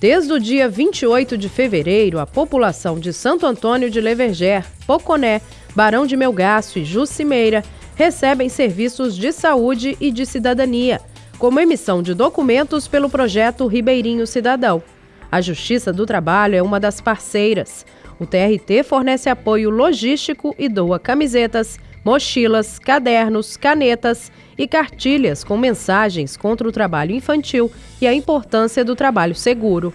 Desde o dia 28 de fevereiro, a população de Santo Antônio de Leverger, Poconé, Barão de Melgaço e Jucimeira recebem serviços de saúde e de cidadania, como emissão de documentos pelo projeto Ribeirinho Cidadão. A Justiça do Trabalho é uma das parceiras. O TRT fornece apoio logístico e doa camisetas, mochilas, cadernos, canetas e cartilhas com mensagens contra o trabalho infantil e a importância do trabalho seguro.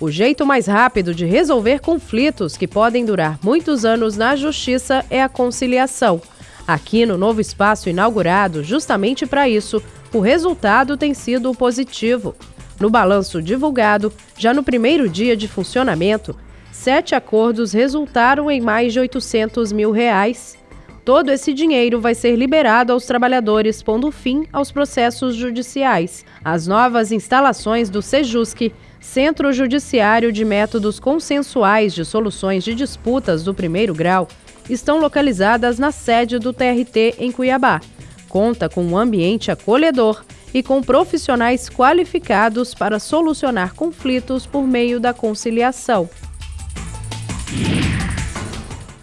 O jeito mais rápido de resolver conflitos que podem durar muitos anos na justiça é a conciliação. Aqui no novo espaço inaugurado, justamente para isso, o resultado tem sido positivo. No balanço divulgado, já no primeiro dia de funcionamento, sete acordos resultaram em mais de 800 mil reais. Todo esse dinheiro vai ser liberado aos trabalhadores, pondo fim aos processos judiciais. As novas instalações do Sejusc, Centro Judiciário de Métodos Consensuais de Soluções de Disputas do Primeiro Grau, estão localizadas na sede do TRT em Cuiabá. Conta com um ambiente acolhedor e com profissionais qualificados para solucionar conflitos por meio da conciliação.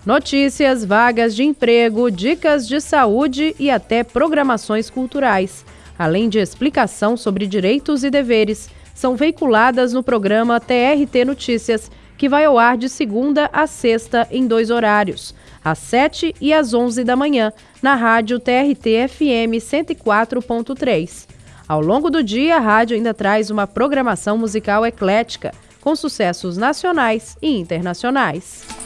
Notícias, vagas de emprego, dicas de saúde e até programações culturais, além de explicação sobre direitos e deveres, são veiculadas no programa TRT Notícias, que vai ao ar de segunda a sexta em dois horários, às 7 e às 11 da manhã, na rádio TRT FM 104.3. Ao longo do dia, a rádio ainda traz uma programação musical eclética, com sucessos nacionais e internacionais.